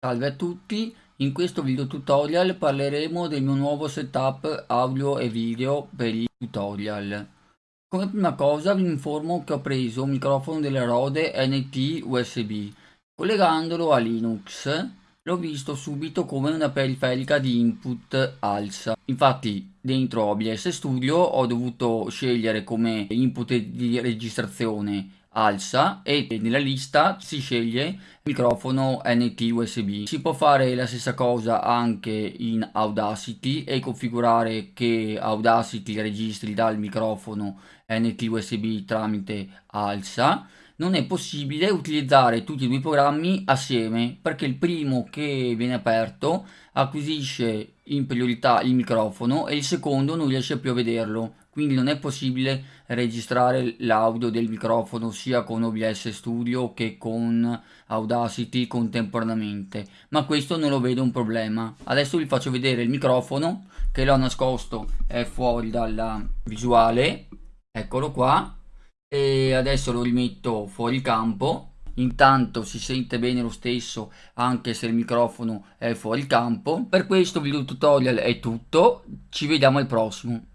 Salve a tutti, in questo video tutorial parleremo del mio nuovo setup audio e video per i tutorial. Come prima cosa vi informo che ho preso un microfono delle Rode NT USB. Collegandolo a Linux l'ho visto subito come una periferica di input ALSA. Infatti dentro OBS Studio ho dovuto scegliere come input di registrazione alza e nella lista si sceglie microfono NT USB. Si può fare la stessa cosa anche in Audacity e configurare che Audacity registri dal microfono NT USB tramite alza. Non è possibile utilizzare tutti e due i programmi assieme perché il primo che viene aperto acquisisce in priorità il microfono e il secondo non riesce più a vederlo. Quindi non è possibile registrare l'audio del microfono sia con OBS Studio che con Audacity contemporaneamente. Ma questo non lo vedo un problema. Adesso vi faccio vedere il microfono che l'ho nascosto è fuori dalla visuale. Eccolo qua e adesso lo rimetto fuori campo. Intanto si sente bene lo stesso anche se il microfono è fuori campo. Per questo video tutorial è tutto. Ci vediamo al prossimo